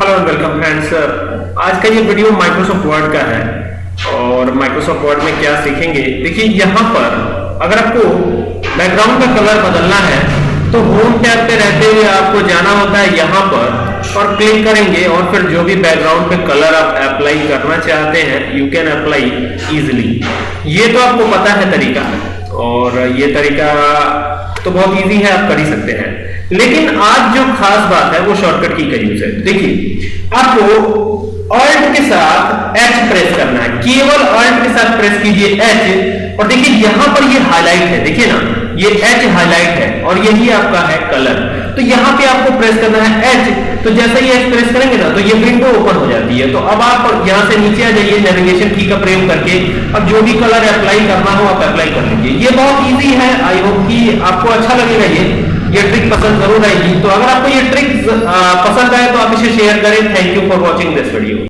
Hello and welcome friends आज का ये वीडियो माइक्रोसॉफ्ट वर्ड का है। और माइक्रोसॉफ्ट वर्ड में क्या सीखेंगे? देखिए, यहाँ पर अगर आपको बैकग्राउंड का कलर बदलना है तो होम टैब पे रहते हुए आपको जाना होता है यहाँ पर और क्लिक करेंगे और फिर जो भी बैकग्राउंड पे कलर आप अप्लाई करना चाहते हैं यू कैन अप्लाई इजिली ये तो आपको पता है तरीका। और ये तरीका तो बहुत इजी है, आप कर ही सकते हैं। लेकिन आज जो खास बात है, वो शॉर्टकट की का यूज़ है देखिए, आपको ऑल्ट के साथ एच प्रेस करना है। केवल ऑल्ट के साथ प्रेस कीजिए एच और देखिए यहाँ पर ये हाईलाइट है। देखिए ना, ये एच हाईलाइट है, और यही आपका है कलर तो यहाँ पे आपको प्रेस करना है एच तो जैसे ही एच प्रेस करेंगे ना तो ये विंडो ओपन हो जाती है। तो अब आप यहाँ से नीचे आ जाइए नेविगेशन की का प्रयोग करके। अब जो भी कलर अप्लाई करना हो, आप अप्लाई कर लीजिए। ये बहुत ईजी है। आई होप कि आपको अच्छा लगेगा। पसंद ज़रूर आएगी। तो अगर आपको ये ट्रिक्स पसंद आए तो आप इसे शेयर करें। Thank you for watching this video